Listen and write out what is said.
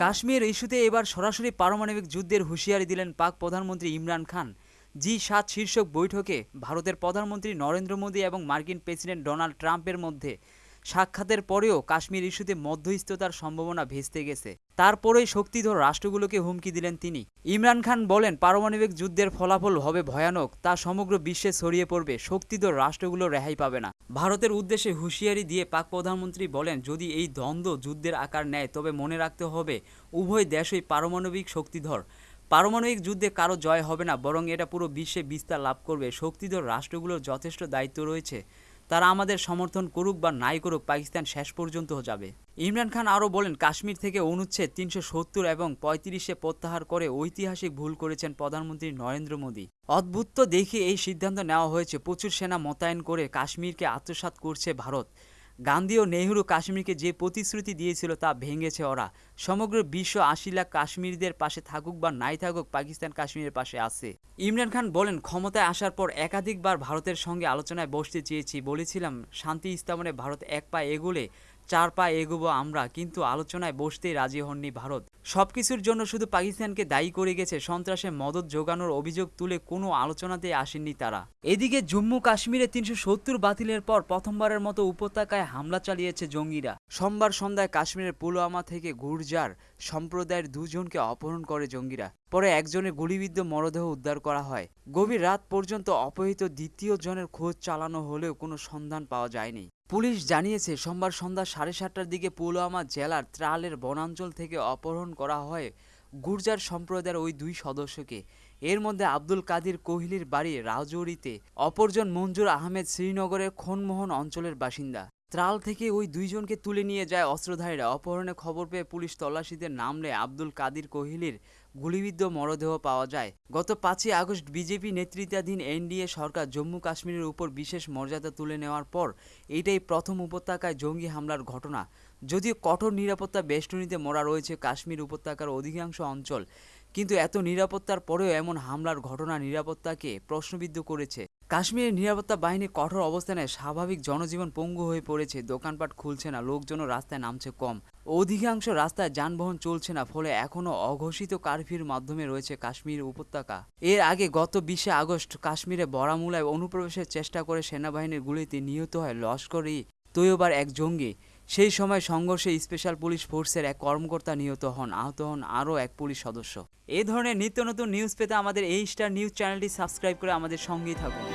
কাশ্মীর ইস্যুতে এবার সরাসরি পারমাণবিক যুদ্ধের হুঁশিয়ারি দিলেন পাক প্রধানমন্ত্রী ইমরান খান। জি সাত শীর্ষক বৈঠকে ভারতের প্রধানমন্ত্রী নরেন্দ্র মোদী এবং মার্কিন প্রেসিডেন্ট ডোনাল্ড ট্রাম্পের মধ্যে সাক্ষাতের পরেও কাশ্মীর ইস্যুতে মধ্যস্থতার সম্ভাবনা ভেস্তে গেছে। তারপরেই শক্তিধর রাষ্ট্রগুলোকে হুমকি দিলেন তিনি। ইমরান খান বলেন, পারমাণবিক যুদ্ধের ফলাফল হবে ভয়ানক, তা সমগ্র বিশ্বে ছড়িয়ে পড়বে, শক্তিধর রাষ্ট্রগুলো রেহাই পাবে না। ভারতের উদ্দেশ্যে হুঁশিয়ারি দিয়ে পাক প্রধানমন্ত্রী বলেন, যদি এই দ্বন্দ্ব যুদ্ধের আকার নেয়, তবে মনে রাখতে হবে, উভয় দেশই পারমাণবিক শক্তিধর। পারমাণবিক যুদ্ধে কারও জয় হবে না, বরং এটা পুরো বিশ্বে বিস্তার লাভ করবে। শক্তিধর রাষ্ট্রগুলোর যথেষ্ট দায়িত্ব রয়েছে। তারা আমাদের সমর্থন করুক বা নাই করুক, পাকিস্তান শেষ পর্যন্ত যাবে। ইমরান খান আরও বলেন, কাশ্মীর থেকে অনুচ্ছেদ তিনশো সত্তর এবং পঁয়ত্রিশে প্রত্যাহার করে ঐতিহাসিক ভুল করেছেন প্রধানমন্ত্রী নরেন্দ্র মোদী। অদ্ভুত দেখে এই সিদ্ধান্ত নেওয়া হয়েছে। প্রচুর সেনা মোতায়েন করে কাশ্মীরকে আত্মসাত করছে ভারত। গান্ধী ও নেহরু কাশ্মীরকে যে প্রতিশ্রুতি দিয়েছিল তা ভেঙেছে ওরা। সমগ্র বিশ্ব আশি লাখ কাশ্মীরদের পাশে থাকুক বা নাই থাকুক, পাকিস্তান কাশ্মীরের পাশে আছে। ইমরান খান বলেন, ক্ষমতায় আসার পর একাধিকবার ভারতের সঙ্গে আলোচনায় বসতে চেয়েছি। বলেছিলাম, শান্তি স্থাপনে ভারত এক পা এগোলে চার পা এগোবো আমরা, কিন্তু আলোচনায় বসতেই রাজি হননি ভারত। সব কিছুর জন্য শুধু পাকিস্তানকে দায়ী করে গেছে সন্ত্রাসে মদত যোগানোর অভিযোগ তুলে কোনো আলোচনাতেই আসেননি তারা। এদিকে জম্মু কাশ্মীরে তিনশো সত্তর বাতিলের পর প্রথমবারের মতো উপত্যকায় হামলা চালিয়েছে জঙ্গিরা। সোমবার সন্ধ্যায় কাশ্মীরের পুলওয়ামা থেকে গুর্জার সম্প্রদায়ের দুজনকে অপহরণ করে জঙ্গিরা। পরে একজনের গুলিবিদ্ধ মরদেহ উদ্ধার করা হয়। গভীর রাত পর্যন্ত অপহৃত দ্বিতীয় জনের খোঁজ চালানো হলেও কোনো সন্ধান পাওয়া যায়নি। পুলিশ জানিয়েছে, সোমবার সন্ধ্যা সাড়ে সাতটার দিকে পুলওয়ামা জেলার ত্রালের বনাঞ্চল থেকে অপহরণ করা হয় গুর্জার সম্প্রদায়ের ওই দুই সদস্যকে। এর মধ্যে আব্দুল কাদির কোহলির বাড়ি রাজৌরিতে, অপরজন মঞ্জুর আহমেদ শ্রীনগরের খনমোহন অঞ্চলের বাসিন্দা। ত্রাল থেকে ওই দুইজনকে তুলে নিয়ে যায় অস্ত্রধারীরা। অপহরণের খবর পেয়ে পুলিশ তল্লাশিতে নামলে আব্দুল কাদির কোহলির গুলিবিদ্ধ মরদেহ পাওয়া যায়। গত পাঁচই আগস্ট বিজেপি নেতৃত্বাধীন এনডিএ সরকার জম্মু কাশ্মীরের উপর বিশেষ মর্যাদা তুলে নেওয়ার পর এটাই প্রথম উপত্যকায় জঙ্গি হামলার ঘটনা। যদিও কঠোর নিরাপত্তা বেষ্টনীতে মরা রয়েছে কাশ্মীর উপত্যকার অধিকাংশ অঞ্চল, কিন্তু এত নিরাপত্তার পরেও এমন হামলার ঘটনা নিরাপত্তাকে প্রশ্নবিদ্ধ করেছে। কাশ্মীরের নিরাপত্তা বাহিনী কঠোর অবস্থানে স্বাভাবিক জনজীবন পঙ্গু হয়ে পড়েছে। দোকানপাট খুলছে না, লোকজনও রাস্তায় নামছে কম। অধিকাংশ রাস্তায় যানবাহন চলছে না, ফলে এখনও অঘোষিত কারফিউর মাধ্যমে রয়েছে কাশ্মীর উপত্যকা। এর আগে গত বিশে আগস্ট কাশ্মীরে বরামুলায় অনুপ্রবেশের চেষ্টা করে সেনাবাহিনীর গুলিতে নিহত হয় লস্কর ই তৈয়বার এক জঙ্গি। সেই সময় সংঘর্ষে স্পেশাল পুলিশ ফোর্সের এক কর্মকর্তা নিহত হন, আহত হন আরও এক পুলিশ সদস্য। এই ধরনের নিত্য নতুন নিউজ পেতে আমাদের এই স্টার নিউজ চ্যানেলটি সাবস্ক্রাইব করে আমাদের সঙ্গেই থাকুন।